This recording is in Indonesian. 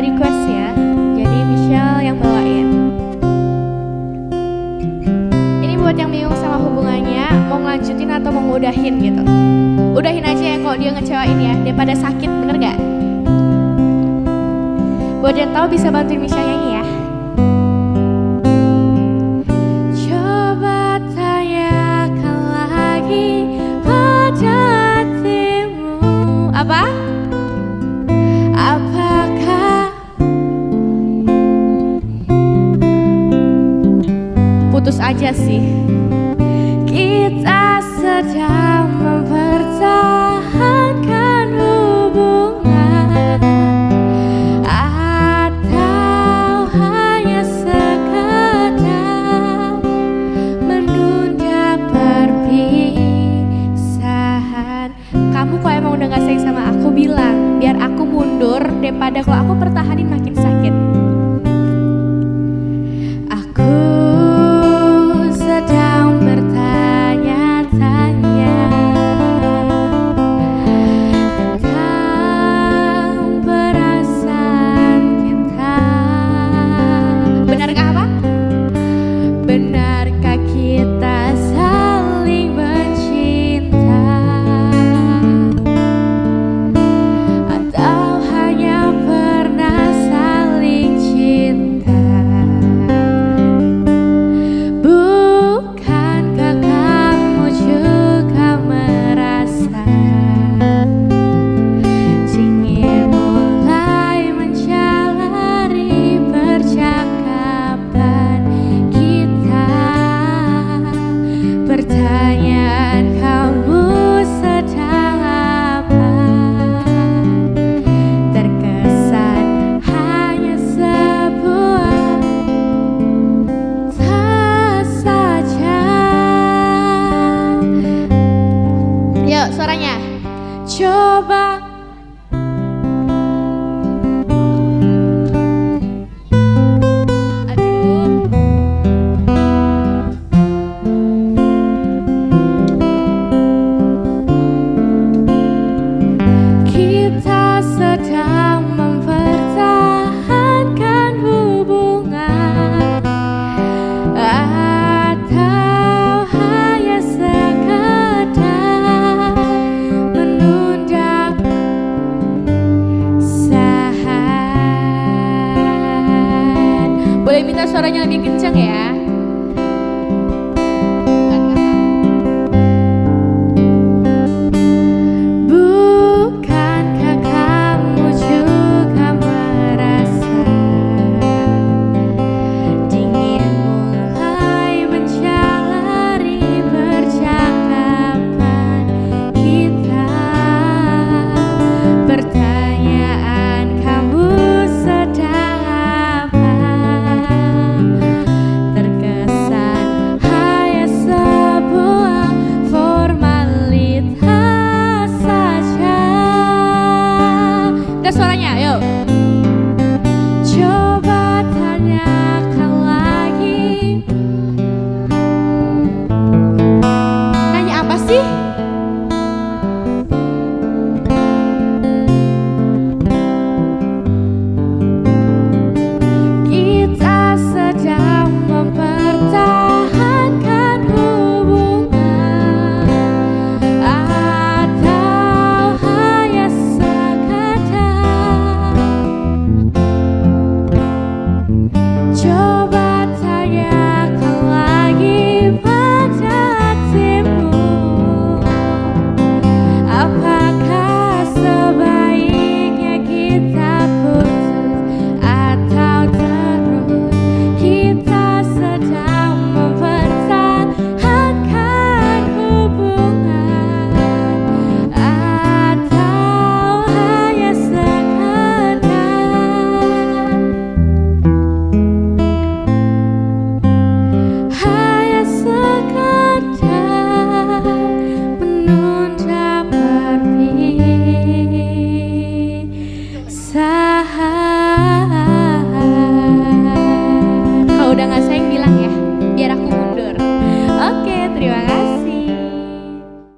request ya. Jadi Michelle yang bawain. Ini buat yang bingung sama hubungannya, mau ngelanjutin atau mau ngudahin gitu. Udahin aja ya kalau dia ngecewain ya, daripada sakit, bener gak? Buat yang tahu bisa bantuin Michelle nyanyi ya. Coba tanyakan lagi pada Apa? Putus aja sih. Kita sedang mempertahankan hubungan. Atau hanya sekedar Menunda perpisahan. Kamu kok emang udah gak sayang sama aku? Bilang Biar aku mundur daripada kalau aku pertahanin makin suaranya lebih kencang ya I